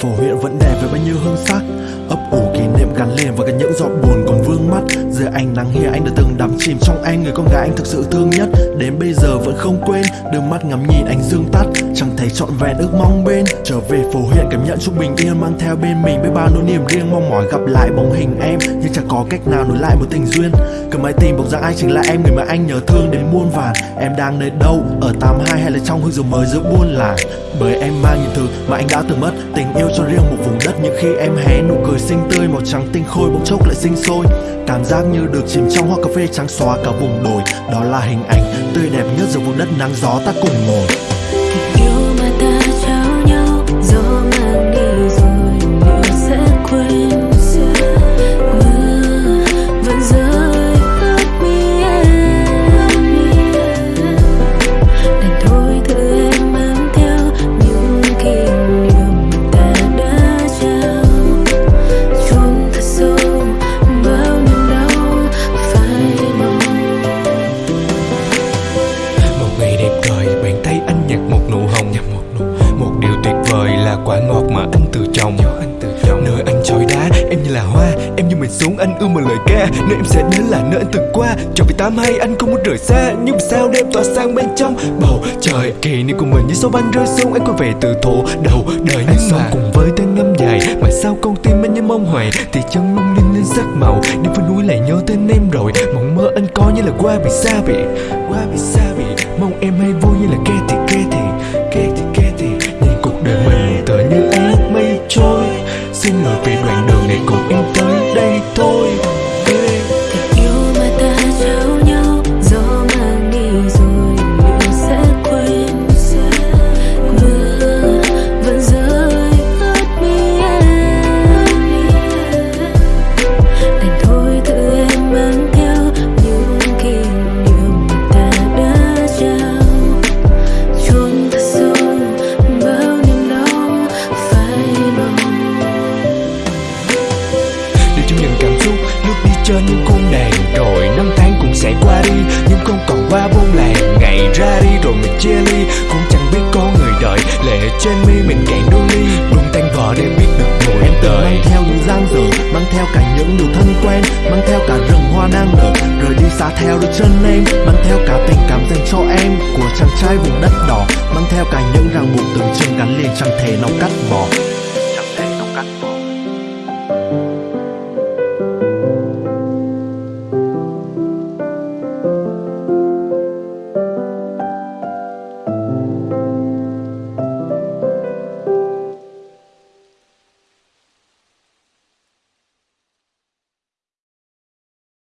phố huyện vẫn đẹp với bao nhiêu hương sắc. Ấp ủ kỷ niệm gắn liền và cả những giọt buồn còn vương mắt. Giờ ánh nắng here anh đã từng đắm chìm trong anh Người con gái anh thực sự thương nhất. Đến bây giờ vẫn không quên, Đôi mắt ngắm nhìn ánh dương tắt. Chẳng thấy trọn vẹn ước mong bên. Trở về phố huyện cảm nhận chút bình yên, mang theo bên mình biết bao nỗi niềm riêng, mong mỏi gặp lại bóng hình em. Nhưng chẳng có cách nào nối lại một tình duyên. Cầm máy tìm bọc ra ai chính là em, người mà anh nhớ thương đến muôn vàn. Em đang nơi đâu, ở 82 hay là trong hương rượu mới giữa buôn làng? Bởi em mang những thứ mà anh đã từng mất, tình yêu cho riêng một vùng đất. Những khi em hé nụ cười xinh tươi, màu trắng tinh khôi bỗng chốc lại sinh sôi. Cảm giác như được chìm trong hoa cà phê trắng xóa cả vùng đồi. Đó là hình ảnh tươi đẹp nhất giữa vùng đất nắng gió ta cùng ngồi. Quả ngọt mà anh tự trồng anh nơi anh chói đá em như là hoa em như mình xuống anh ưa một lời ca. Nơi em sẽ đến là nơi anh từng qua. Cho vì tám hay anh không muốn rời xa nhưng sao đêm tỏa sang bên trong? Bầu trời kỷ niệm của mình như số băng rơi xuống anh quay về từ thủ đầu đời. Nhưng mà cùng với tên năm dài mà sao con tim anh như mong hoài. Thì chân lung linh lên sắc màu đêm với núi lại nhớ tên em rồi. Mộng mơ anh coi như là qua bị xa bị qua bị xa trên những cung đàn rồi năm tháng cũng sẽ qua đi nhưng không còn qua buôn làng. Ngày ra đi rồi mình chia ly, cũng chẳng biết có người đợi. Lệ trên mi mình cạn đôi ly luôn tan vỡ để biết được mùa em tới. Mang theo những giang dở, mang theo cả những điều thân quen, mang theo cả rừng hoa đang nở rồi đi xa theo đôi chân em, mang theo cả tình cảm dành cho em. Của chàng trai vùng đất đỏ, mang theo cả những ràng buộc từng chừng gắn liền chẳng thể chẳng thể nào cắt bỏ.